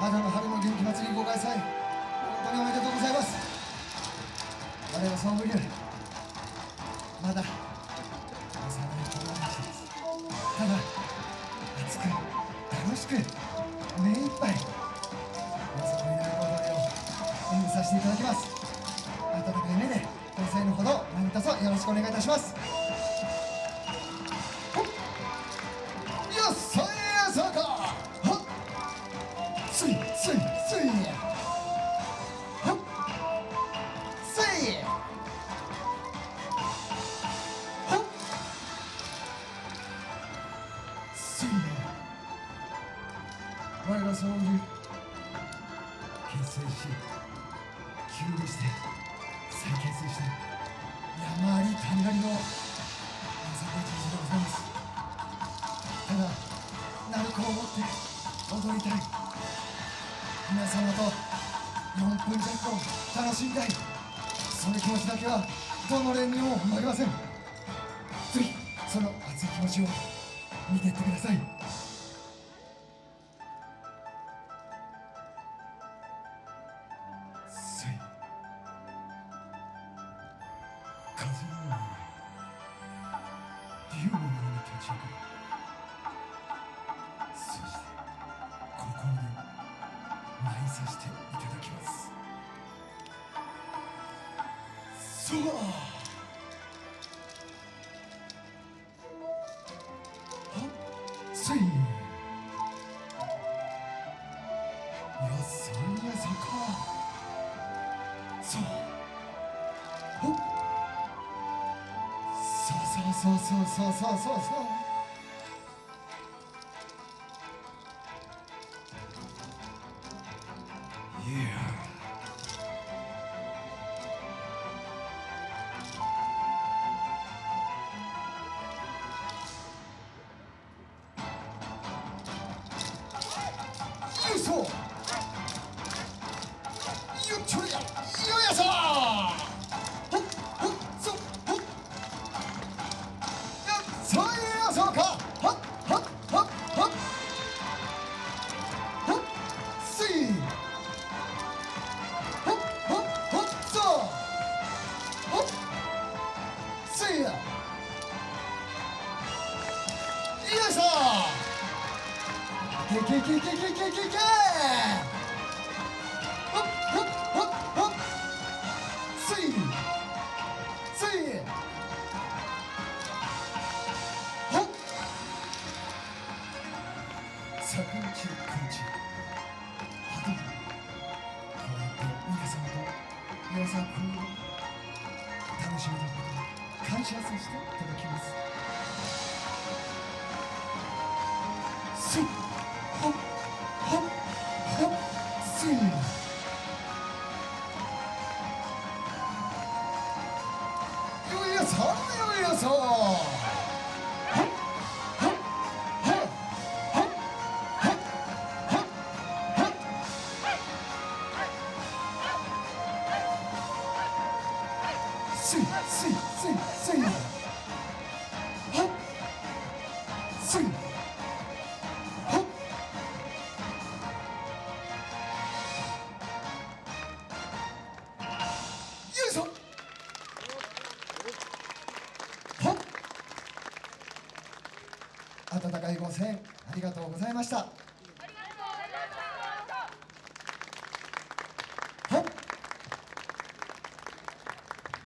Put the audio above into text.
肌の春の元気祭りご開催。本当におめでとうございます。我はそうい理まだ幼い子供たちです。ただ熱く楽しく目いっぱい皆さんの祈り踊りを演舞させていただきます。温かい目でご声のほど何卒よろしくお願いいたします。我がそういう結成し休部して再結成して山あり谷ありのまさかじじでございますただ鳴子を持って踊りたい。皆様と4分弱を楽しみたい。その気持ちだけはどの連にも負けません。ぜひその熱い気持ちを見ていってください。せい。風のように竜のように立ち上がるそしてここで舞いさせていたそう。だいいやそんな坂そう。そう。そう。そう。そう。そう。そう。そう。大将けけけけけけけけほっほっほっほっスイスイほっ坂道くんちはどこうやって皆様と皆さんこを楽しみなこと感謝させていただきます。ス3秒予想スイスイスイスイ第5戦ありがとうございました。